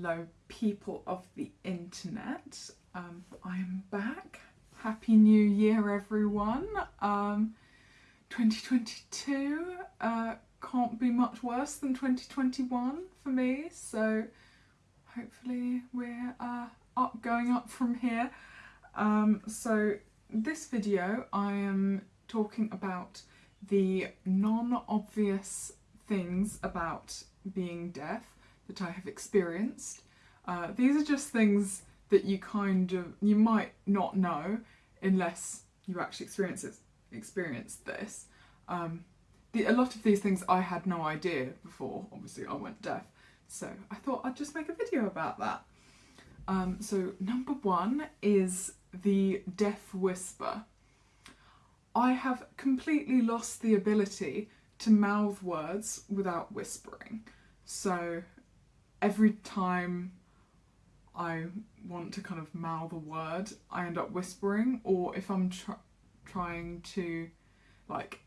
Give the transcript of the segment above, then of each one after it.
Hello, people of the internet. Um, I am back. Happy New Year, everyone. Um, 2022 uh, can't be much worse than 2021 for me, so hopefully we're uh, up, going up from here. Um, so this video I am talking about the non-obvious things about being deaf that I have experienced. Uh, these are just things that you kind of, you might not know unless you actually experience, it, this. Um, the, a lot of these things I had no idea before, obviously I went deaf, so I thought I'd just make a video about that. Um, so number one is the deaf whisper. I have completely lost the ability to mouth words without whispering. So every time I want to kind of mouth a word, I end up whispering, or if I'm tr trying to like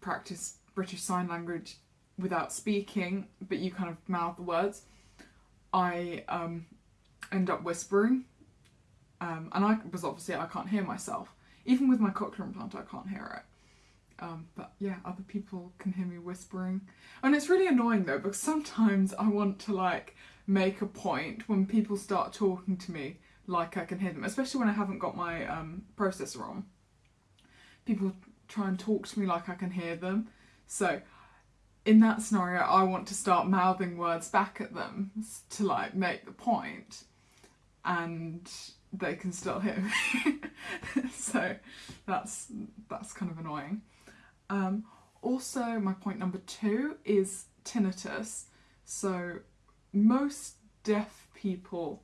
practice British Sign Language without speaking, but you kind of mouth the words, I um, end up whispering. Um, and I was obviously I can't hear myself. Even with my cochlear implant, I can't hear it. Um, but yeah, other people can hear me whispering. And it's really annoying though, because sometimes I want to like make a point when people start talking to me like I can hear them, especially when I haven't got my um, processor on. People try and talk to me like I can hear them. So in that scenario, I want to start mouthing words back at them to like make the point and they can still hear me. so that's that's kind of annoying. Um, also, my point number two is tinnitus. So most deaf people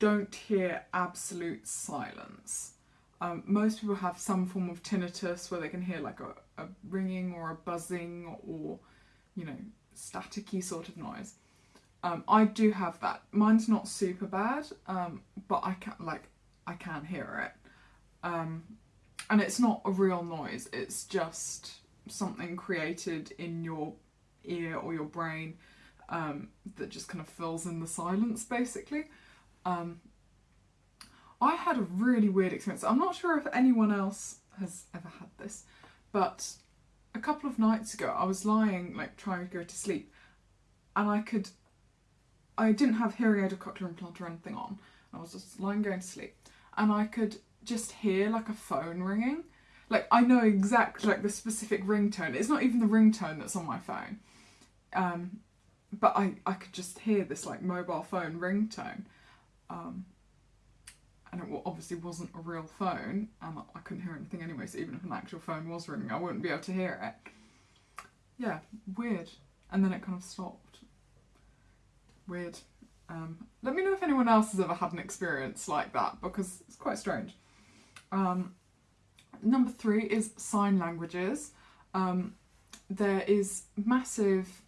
don't hear absolute silence. Um, most people have some form of tinnitus where they can hear like a, a ringing or a buzzing or, you know, staticky sort of noise. Um, I do have that. Mine's not super bad, um, but I can't like I can't hear it. And it's not a real noise, it's just something created in your ear or your brain um, that just kind of fills in the silence basically. Um, I had a really weird experience. I'm not sure if anyone else has ever had this, but a couple of nights ago I was lying like trying to go to sleep and I could, I didn't have hearing aid or cochlear implant or anything on. I was just lying going to sleep and I could just hear like a phone ringing. Like I know exactly like the specific ringtone. It's not even the ringtone that's on my phone. Um, but I, I could just hear this like mobile phone ringtone. Um, and it obviously wasn't a real phone and I couldn't hear anything anyway so even if an actual phone was ringing I wouldn't be able to hear it. Yeah, weird. And then it kind of stopped. Weird. Um, let me know if anyone else has ever had an experience like that because it's quite strange. Um, number three is sign languages. Um, there is massive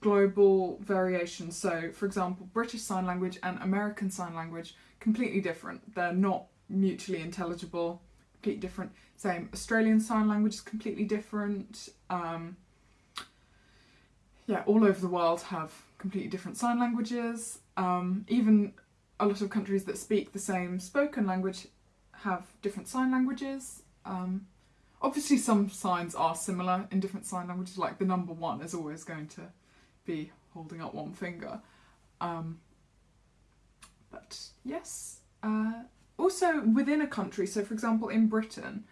global variation. So, for example, British Sign Language and American Sign Language, completely different. They're not mutually intelligible, completely different. Same, Australian Sign Language is completely different. Um, yeah, all over the world have completely different sign languages. Um, even a lot of countries that speak the same spoken language have different sign languages. Um, obviously some signs are similar in different sign languages, like the number one is always going to be holding up one finger. Um, but yes, uh, also within a country, so for example in Britain,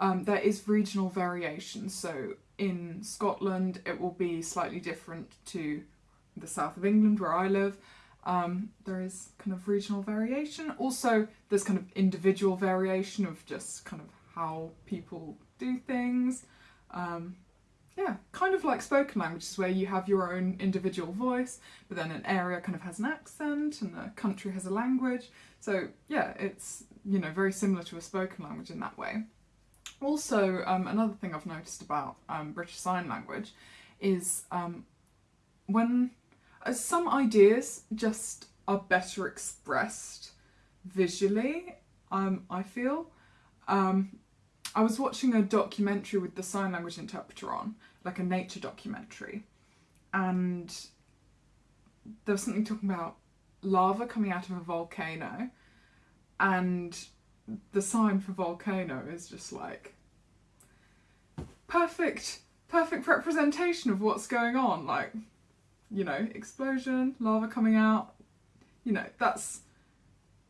um, there is regional variation. So in Scotland it will be slightly different to the south of England where I live. Um, there is kind of regional variation. Also, there's kind of individual variation of just kind of how people do things. Um, yeah, kind of like spoken languages where you have your own individual voice, but then an area kind of has an accent and a country has a language. So yeah, it's, you know, very similar to a spoken language in that way. Also, um, another thing I've noticed about um, British Sign Language is um, when some ideas just are better expressed visually, um, I feel. Um, I was watching a documentary with the sign language interpreter on, like a nature documentary, and there was something talking about lava coming out of a volcano, and the sign for volcano is just like perfect, perfect representation of what's going on. Like, you know, explosion, lava coming out. You know, that's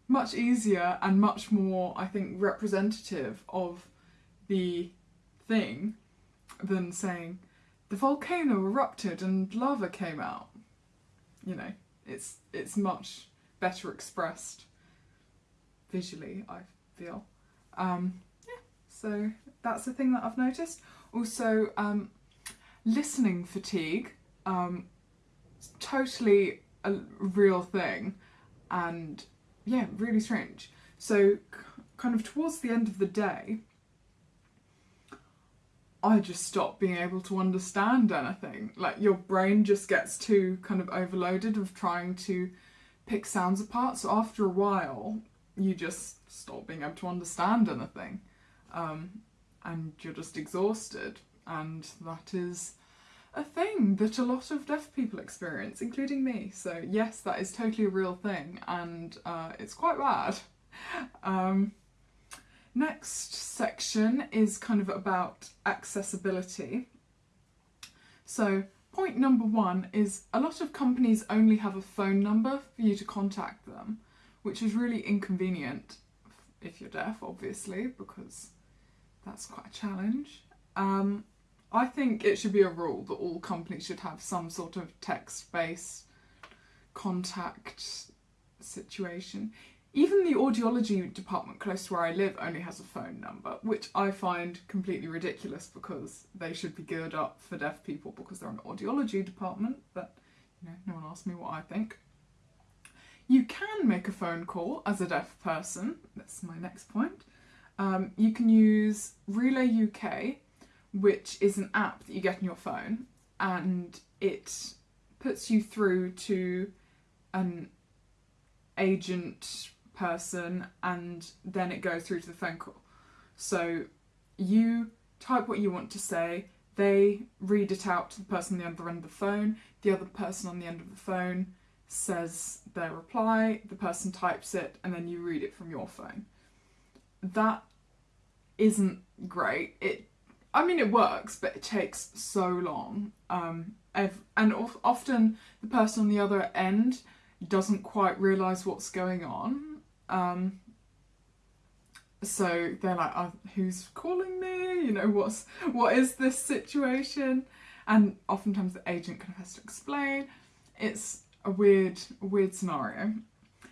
much easier and much more, I think, representative of the thing than saying the volcano erupted and lava came out. You know, it's it's much better expressed visually, I feel. Um, yeah, so that's the thing that I've noticed. Also, um, listening fatigue, um, totally a real thing, and yeah, really strange. So, kind of towards the end of the day, I just stop being able to understand anything. Like your brain just gets too kind of overloaded of trying to pick sounds apart. So after a while, you just stop being able to understand anything, um, and you're just exhausted. And that is a thing that a lot of deaf people experience, including me. So yes, that is totally a real thing, and uh, it's quite bad. Um, Next section is kind of about accessibility. So point number one is a lot of companies only have a phone number for you to contact them, which is really inconvenient if you're deaf, obviously, because that's quite a challenge. Um, I think it should be a rule that all companies should have some sort of text-based contact situation. Even the audiology department close to where I live only has a phone number, which I find completely ridiculous because they should be geared up for deaf people because they're an audiology department, but you know, no one asked me what I think. You can make a phone call as a deaf person, that's my next point. Um, you can use Relay UK, which is an app that you get on your phone, and it puts you through to an agent person and then it goes through to the phone call. So you type what you want to say, they read it out to the person on the other end of the phone, the other person on the end of the phone says their reply, the person types it, and then you read it from your phone. That isn't great. It, I mean, it works, but it takes so long. Um, and often the person on the other end doesn't quite realise what's going on um, so they're like, oh, who's calling me? You know, what's what is this situation? And oftentimes the agent kind of has to explain. It's a weird, weird scenario.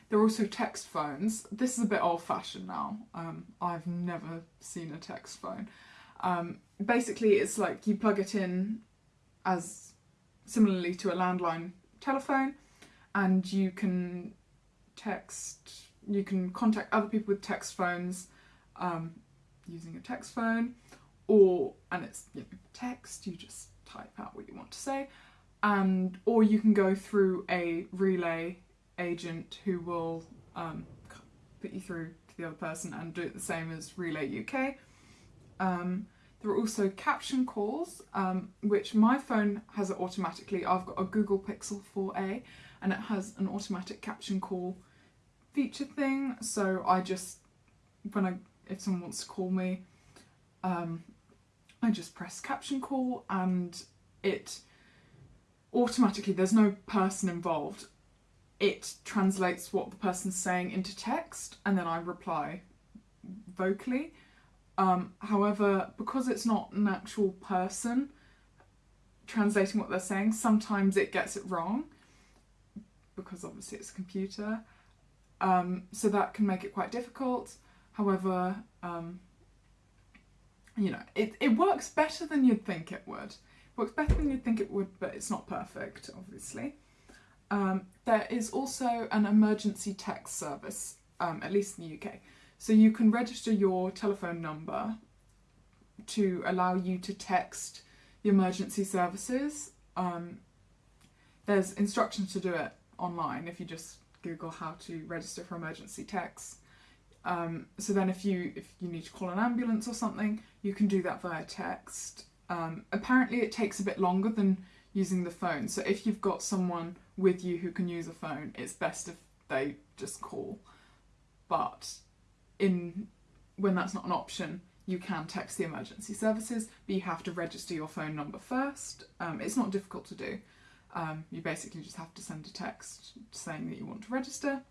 There are also text phones. This is a bit old fashioned now. Um, I've never seen a text phone. Um, basically, it's like you plug it in as similarly to a landline telephone and you can text you can contact other people with text phones um, using a text phone or and it's you know, text you just type out what you want to say and or you can go through a relay agent who will um, put you through to the other person and do it the same as relay UK um, there are also caption calls um, which my phone has it automatically I've got a Google Pixel 4a and it has an automatic caption call feature thing. So I just, when I, if someone wants to call me, um, I just press caption call and it automatically, there's no person involved. It translates what the person's saying into text and then I reply vocally. Um, however, because it's not an actual person translating what they're saying, sometimes it gets it wrong because obviously it's a computer. Um, so that can make it quite difficult. However, um, you know, it, it works better than you'd think it would. It works better than you'd think it would, but it's not perfect, obviously. Um, there is also an emergency text service, um, at least in the UK. So you can register your telephone number to allow you to text the emergency services. Um, there's instructions to do it online if you just Google how to register for emergency texts. Um, so then if you if you need to call an ambulance or something, you can do that via text. Um, apparently it takes a bit longer than using the phone. So if you've got someone with you who can use a phone, it's best if they just call. In when that's not an option, you can text the emergency services, but you have to register your phone number first. Um, it's not difficult to do. Um, you basically just have to send a text saying that you want to register.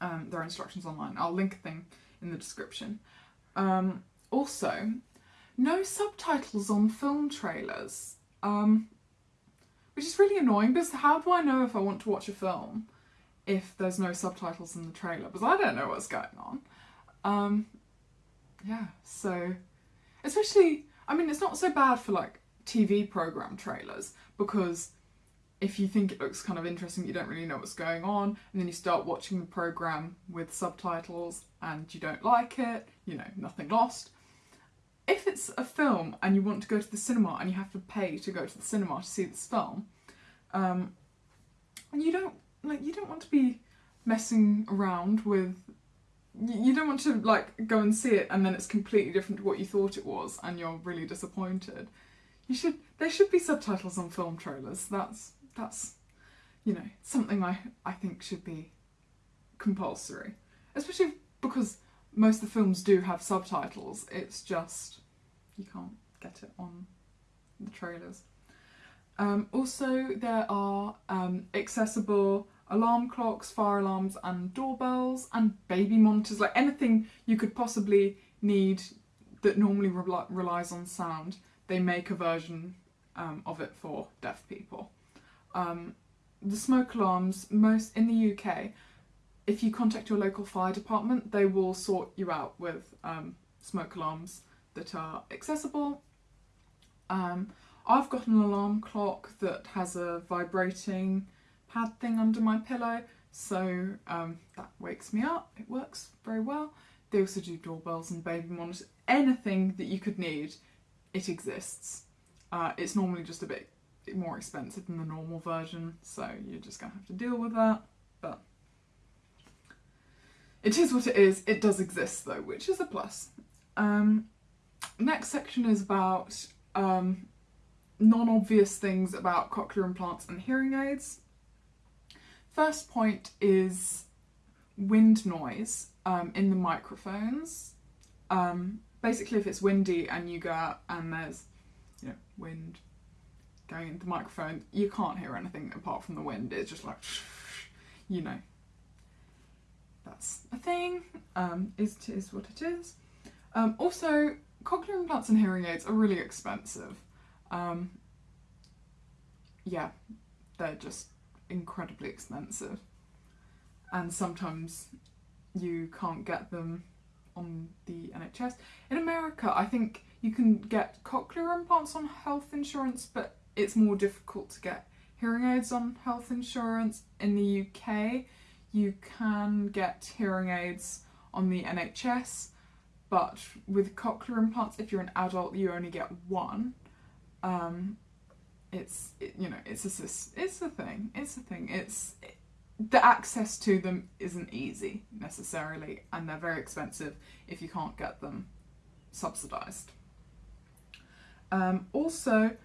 Um, there are instructions online. I'll link a thing in the description. Um, also, no subtitles on film trailers, um, which is really annoying because how do I know if I want to watch a film if there's no subtitles in the trailer? Because I don't know what's going on. Um, yeah, so especially, I mean, it's not so bad for like TV program trailers because if you think it looks kind of interesting, you don't really know what's going on, and then you start watching the program with subtitles and you don't like it, you know, nothing lost. If it's a film and you want to go to the cinema and you have to pay to go to the cinema to see this film, um, and you don't like you don't want to be messing around with you don't want to like go and see it and then it's completely different to what you thought it was and you're really disappointed. You should there should be subtitles on film trailers. That's that's you know something I I think should be compulsory, especially because most of the films do have subtitles. It's just you can't get it on the trailers. Um, also, there are um, accessible alarm clocks, fire alarms, and doorbells, and baby monitors like anything you could possibly need that normally re- relies on sound. They make a version um, of it for deaf people. Um, the smoke alarms, most in the UK, if you contact your local fire department, they will sort you out with um, smoke alarms that are accessible. Um, I've got an alarm clock that has a vibrating pad thing under my pillow, so um, that wakes me up. It works very well. They also do doorbells and baby monitors. Anything that you could need, it exists. Uh, it's normally just a bit more expensive than the normal version, so you're just gonna have to deal with that. But it is what it is. It does exist though, which is a plus. Um, next section is about um, non-obvious things about cochlear implants and hearing aids. First point is wind noise um, in the microphones. Um, basically, if it's windy and you go out and there's you know wind going into the microphone, you can't hear anything apart from the wind. It's just like you know. That's a thing. Um, is is what it is. Um, also, cochlear implants and hearing aids are really expensive. Um, yeah, they're just incredibly expensive, and sometimes you can't get them on the NHS. In America, I think you can get cochlear implants on health insurance, but it's more difficult to get hearing aids on health insurance. In the UK, you can get hearing aids on the NHS, but with cochlear implants, if you're an adult, you only get one. Um, it's it, you know it's a it's a thing. It's a thing. It's it, the access to them isn't easy necessarily, and they're very expensive if you can't get them subsidised. Um, also,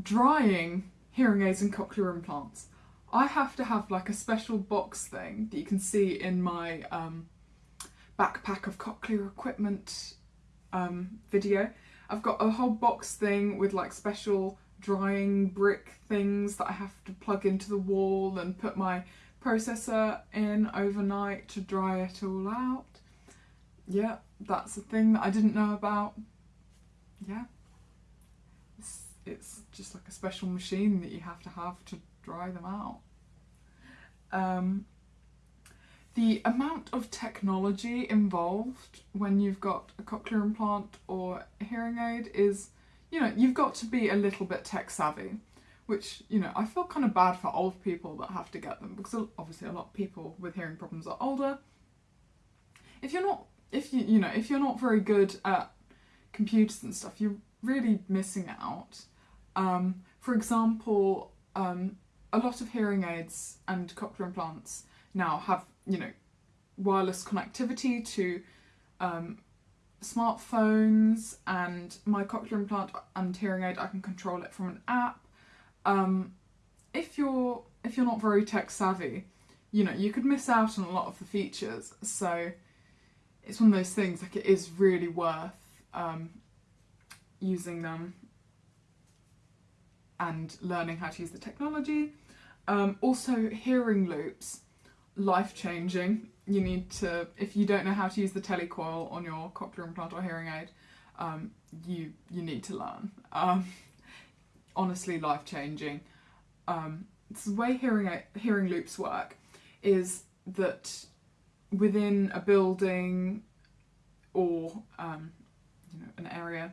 drying hearing aids and cochlear implants. I have to have like a special box thing that you can see in my um, backpack of cochlear equipment um, video. I've got a whole box thing with like special drying brick things that I have to plug into the wall and put my processor in overnight to dry it all out. Yeah, that's a thing that I didn't know about. Yeah. It's, it's just like a special machine that you have to have to dry them out. Um, the amount of technology involved when you've got a cochlear implant or a hearing aid is, you know, you've got to be a little bit tech savvy, which, you know, I feel kind of bad for old people that have to get them because obviously a lot of people with hearing problems are older. If you're not, if you, you know, if you're not very good at computers and stuff, you're really missing out. Um, for example, um, a lot of hearing aids and cochlear implants now have, you know, wireless connectivity to um, smartphones and my cochlear implant and hearing aid, I can control it from an app. um, if you're if you're not very tech savvy, you know, you could miss out on a lot of the features. So it's one of those things like it is really worth um, using them and learning how to use the technology. Um, also, hearing loops, life changing. You need to, if you don't know how to use the telecoil on your cochlear implant or hearing aid, um, you you need to learn. Um, honestly, life changing. Um, the way hearing hearing loops work is that within a building or um, you know an area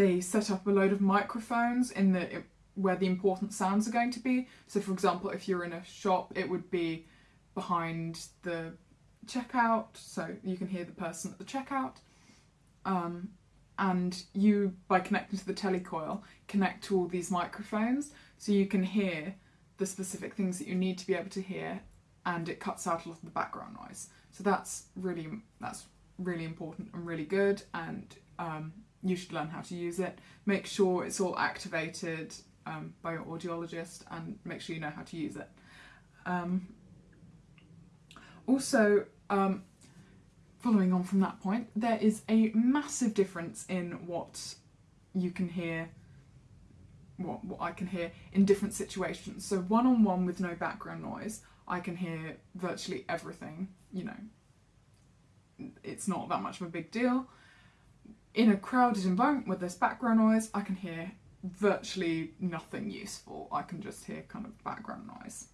they set up a load of microphones in the where the important sounds are going to be. So for example, if you're in a shop, it would be behind the checkout, so you can hear the person at the checkout. Um, and you, by connecting to the telecoil, connect to all these microphones, so you can hear the specific things that you need to be able to hear, and it cuts out a lot of the background noise. So that's really that's really important and really good, and um, you should learn how to use it. Make sure it's all activated um, by your audiologist and make sure you know how to use it. Also, um, following on from that point, there is a massive difference in what you can hear, what, what I can hear in different situations. So one on one with no background noise, I can hear virtually everything, you know, it's not that much of a big deal in a crowded environment with this background noise, I can hear virtually nothing useful. I can just hear kind of background noise.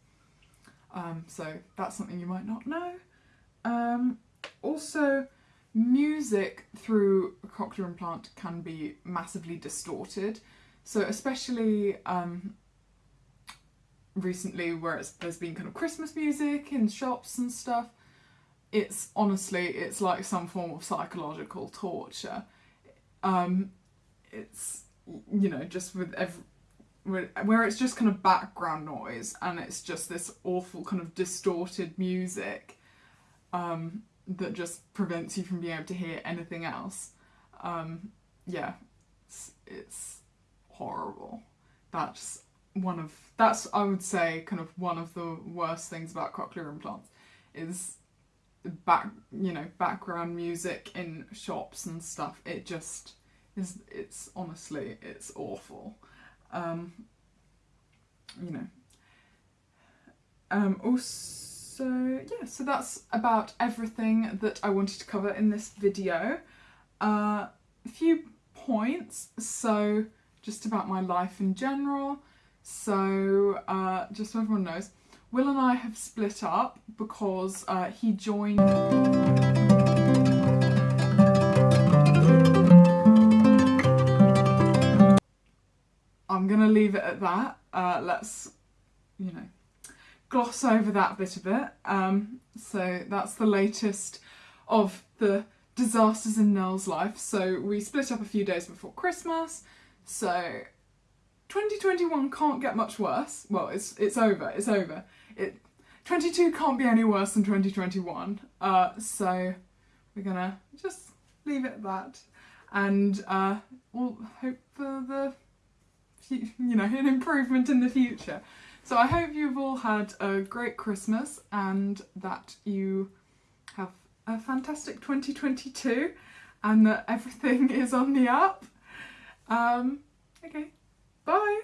Um, so that's something you might not know. Um, also, music through a cochlear implant can be massively distorted. So especially um, recently where there's been kind of Christmas music in shops and stuff, it's honestly, it's like some form of psychological torture um, it's you know just with every where it's just kind of background noise and it's just this awful kind of distorted music um, that just prevents you from being able to hear anything else. Um, yeah, it's, it's horrible. That's one of that's I would say kind of one of the worst things about cochlear implants is back you know background music in shops and stuff it just is it's honestly it's awful um you know. Um also yeah so that's about everything that I wanted to cover in this video. Uh, a few points. So just about my life in general. So uh, just so everyone knows Will and I have split up because uh, he joined... I'm going to leave it at that. Uh, let's, you know, gloss over that bit of it. Um, so that's the latest of the disasters in Nell's life. So we split up a few days before Christmas. So 2021 can't get much worse. Well, it's it's over. It's over. It 22 can't be any worse than 2021. Uh, so we're gonna just leave it at that, and uh, we'll hope for the you know an improvement in the future. So I hope you've all had a great Christmas and that you have a fantastic 2022 and that everything is on the up. Um, okay. Bye.